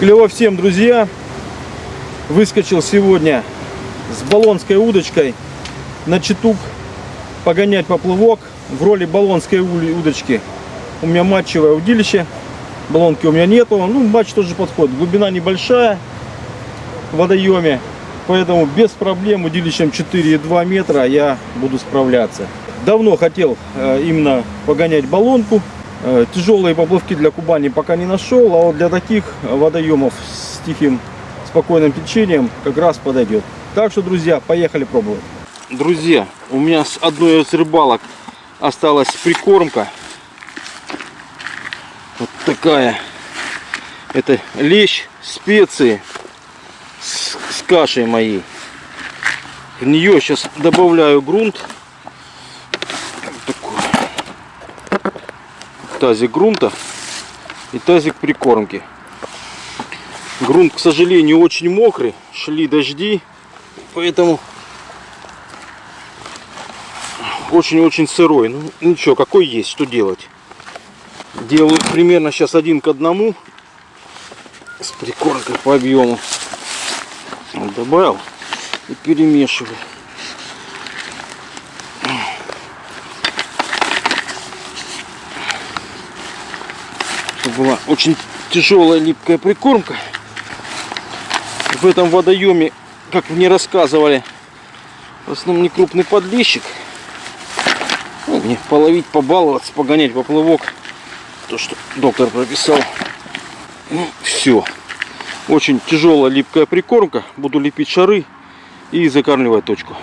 Клево всем, друзья. Выскочил сегодня с баллонской удочкой на читук погонять поплывок в роли баллонской удочки. У меня матчевое удилище, баллонки у меня нету. Ну, матч тоже подходит. Глубина небольшая в водоеме, поэтому без проблем удилищем 4,2 метра я буду справляться. Давно хотел э, именно погонять баллонку. Э, тяжелые поплавки для Кубани пока не нашел, а вот для таких водоемов с тихим спокойным течением как раз подойдет. Так что, друзья, поехали пробовать. Друзья, у меня с одной из рыбалок осталась прикормка. Вот такая. Это лещ, специи с, с кашей моей. В нее сейчас добавляю грунт. Тазик грунта и тазик прикормки. Грунт, к сожалению, очень мокрый, шли дожди, поэтому очень-очень сырой. Ну ничего, какой есть, что делать. Делаю примерно сейчас один к одному с прикормкой по объему. Добавил и перемешиваю. Была очень тяжелая липкая прикормка. В этом водоеме, как мне рассказывали, в основном не крупный подлещик. Ну, мне половить, побаловаться, погонять поплывок. То, что доктор прописал. Ну, все. Очень тяжелая липкая прикормка. Буду лепить шары и закармливать точку.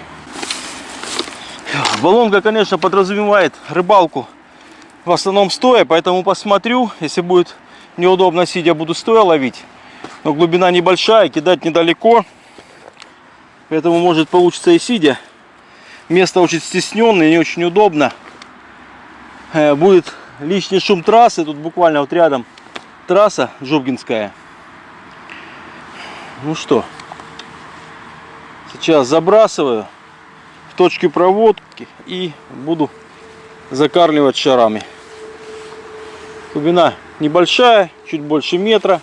Баллонка, конечно, подразумевает рыбалку в основном стоя, поэтому посмотрю, если будет неудобно сидя, буду стоя ловить. Но глубина небольшая, кидать недалеко, поэтому может получиться и сидя. Место очень стесненное, не очень удобно. Э, будет лишний шум трассы, тут буквально вот рядом трасса Жубгинская. Ну что, сейчас забрасываю в точке проводки и буду закармливать шарами. Глубина небольшая, чуть больше метра.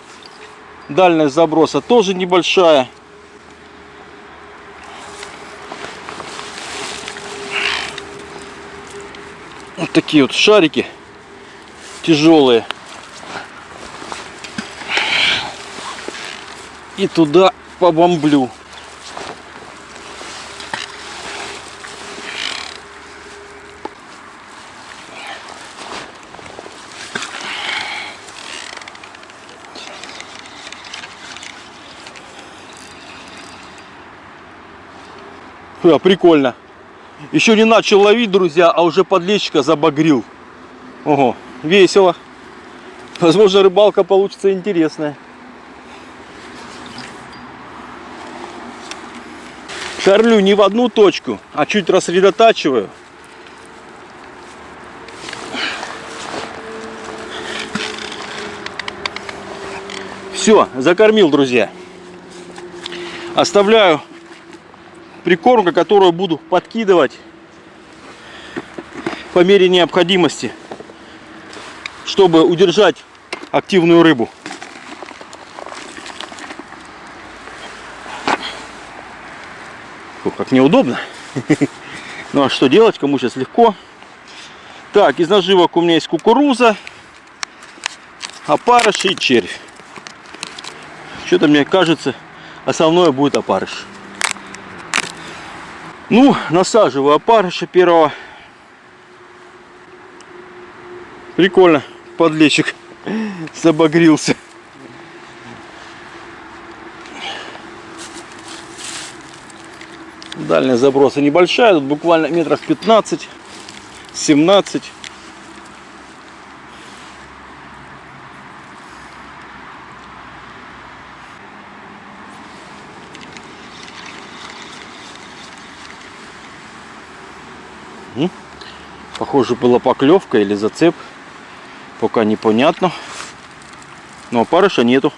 Дальность заброса тоже небольшая. Вот такие вот шарики тяжелые. И туда побомблю. Да, прикольно. Еще не начал ловить, друзья, а уже подлещика забагрил. Ого, весело. Возможно, рыбалка получится интересная. Шарлю не в одну точку, а чуть рассредотачиваю. Все, закормил, друзья. Оставляю прикормка, которую буду подкидывать по мере необходимости, чтобы удержать активную рыбу. Фу, как неудобно. Ну а что делать, кому сейчас легко. Так, из наживок у меня есть кукуруза, опарыш и червь. Что-то мне кажется, основное будет опарыш. Ну, насаживаю опарыша первого. Прикольно, подлещик забагрился. Дальняя заброса небольшая, тут буквально метров 15-17. Похоже, была поклевка или зацеп. Пока непонятно. Но опарыша нету.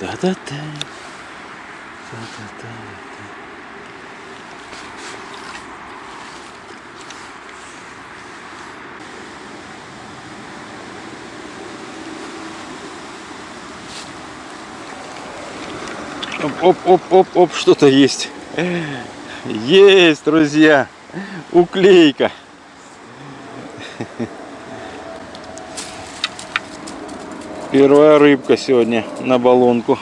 Да-да-да. Да-да-да. Оп-оп-оп-оп, что-то есть. Есть, друзья. Уклейка. Первая рыбка сегодня на баллонку.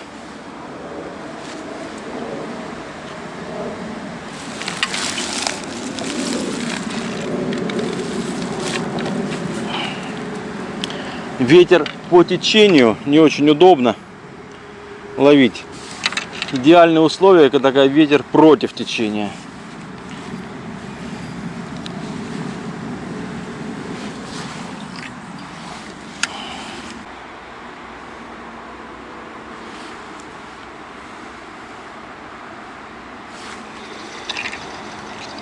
Ветер по течению не очень удобно ловить. Идеальные условия, когда ветер против течения.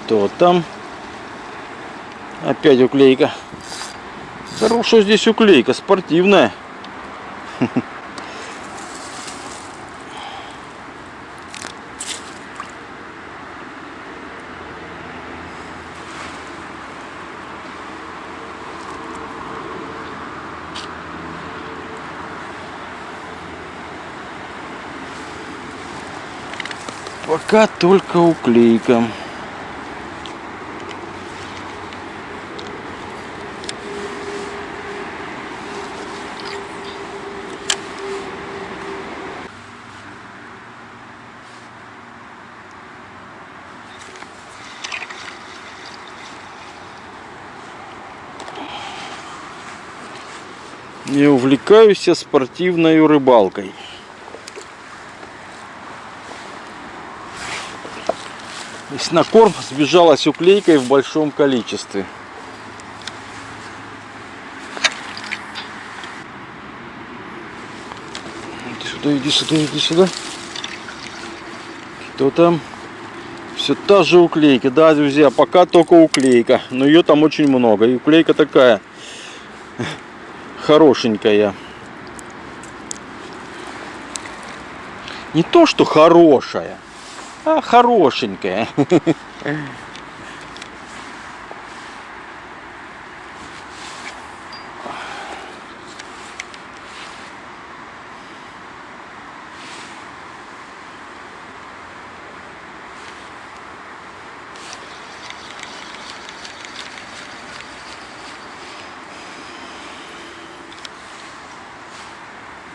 Кто там? Опять уклейка. Хорошая здесь уклейка, спортивная. Пока только уклейка. Не увлекаюсь я спортивной рыбалкой. Здесь на корм сбежалась уклейкой в большом количестве. Иди сюда, иди сюда, иди сюда. Кто там? Все та же уклейка, да, друзья, пока только уклейка. Но ее там очень много. И уклейка такая хорошенькая. Не то, что хорошая, а хорошенькая.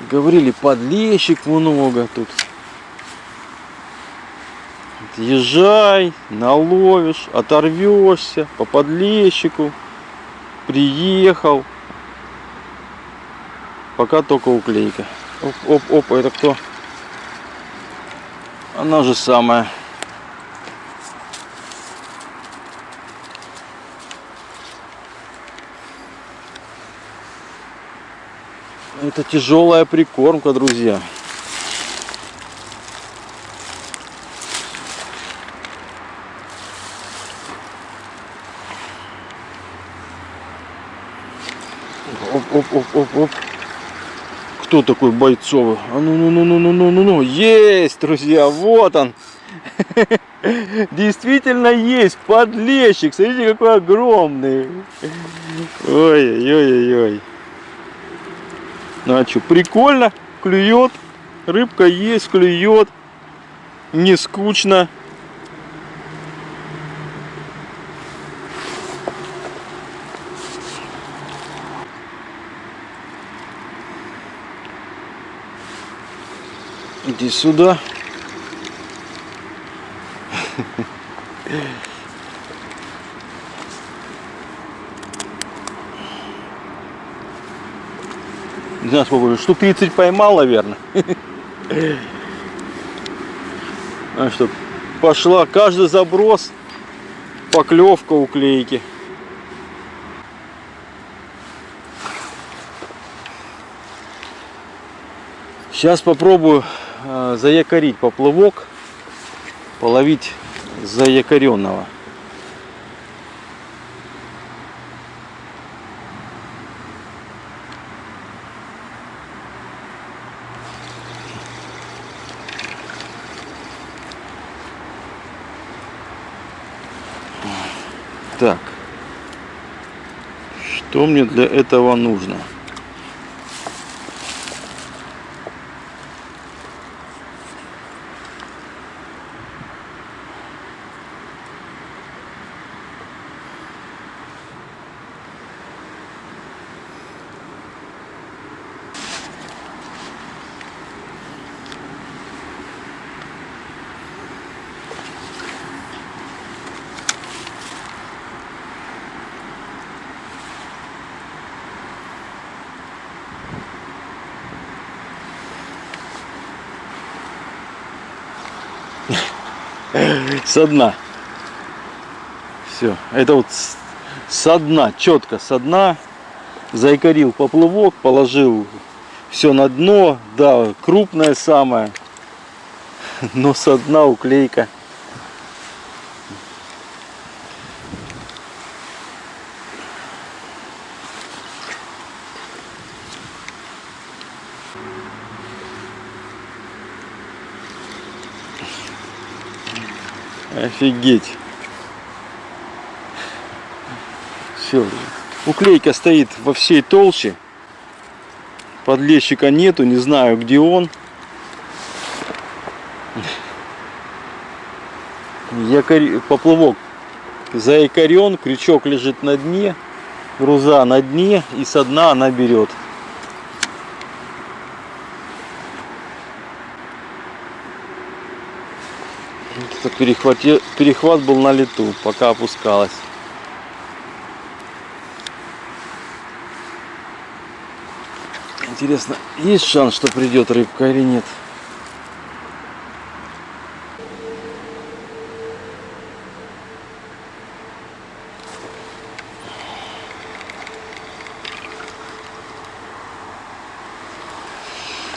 Говорили, подлещик много тут. Езжай, наловишь, оторвешься по подлещику. Приехал. Пока только уклейка. Оп, оп, оп, это кто? Она же самая. Это тяжелая прикормка, друзья. Оп, оп, оп, оп, оп. Кто такой бойцовый? А ну, ну, ну, ну, ну, ну, ну, ну. Есть, друзья, вот он. Действительно есть подлещик. Смотрите, какой огромный. Ой-ой-ой-ой. Ну а прикольно, клюет, рыбка есть, клюет, не скучно. Иди сюда. Не знаю, сколько, штук 30 поймал, наверное. А что, пошла каждый заброс, поклевка уклейки. Сейчас попробую заякорить поплывок, половить заякоренного. Так, что мне для этого нужно? Со дна. Все. Это вот со дна, четко со дна. Заикарил поплывок, положил все на дно. Да, крупное самое. Но со дна уклейка. Офигеть. Все. Уклейка стоит во всей толще. Подлещика нету, не знаю где он. Якорь... Поплавок заякорен, крючок лежит на дне, груза на дне и со дна она берет. Перехвате- перехват был на лету, пока опускалась. Интересно, есть шанс, что придет рыбка или нет?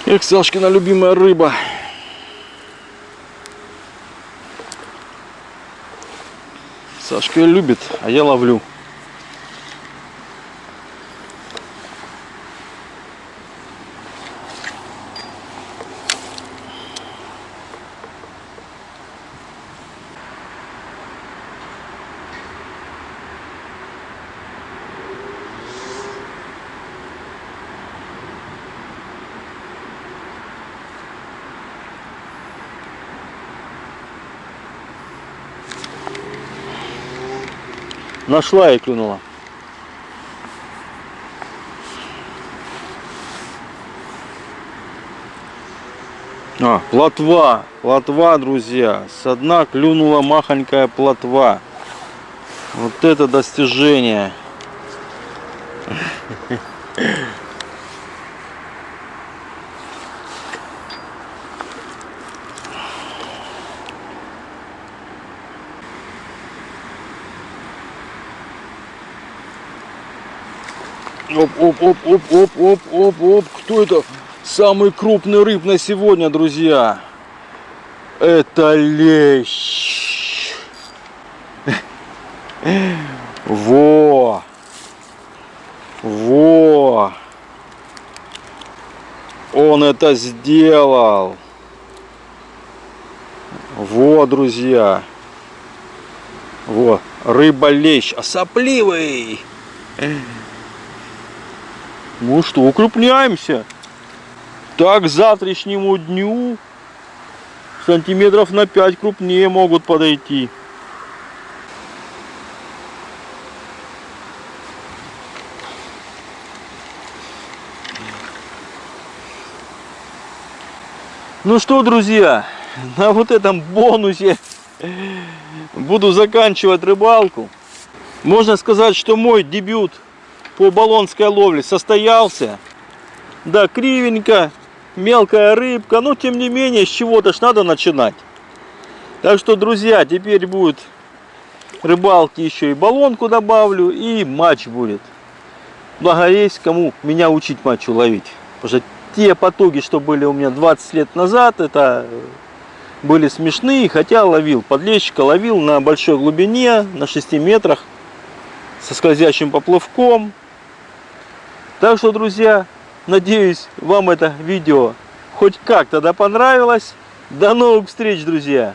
Эх, Сашкина любимая рыба. Сашка любит, а я ловлю. Нашла и клюнула. А, плотва, плотва, друзья. Со дна клюнула махонькая плотва. Вот это достижение. Оп, оп, оп, оп, оп, оп, оп. Кто это? Самый крупный рыб на сегодня, друзья. Это лещ. Во. Во. Он это сделал. Во, друзья. Во, рыба-лещ, а сопливый. Ну что, укрупняемся. Так к завтрашнему дню сантиметров на 5 крупнее могут подойти. Ну что, друзья, на вот этом бонусе буду заканчивать рыбалку. Можно сказать, что мой дебют по баллонской ловле состоялся. Да, кривенько, мелкая рыбка, но тем не менее, с чего-то ж надо начинать. Так что, друзья, теперь будет рыбалки еще и баллонку добавлю, и матч будет. Благо есть кому меня учить матчу ловить. Потому что те потуги, что были у меня 20 лет назад, это были смешные, хотя ловил подлещика, ловил на большой глубине, на 6 метрах, со скользящим поплавком. Так что, друзья, надеюсь, вам это видео хоть как-то да понравилось. До новых встреч, друзья!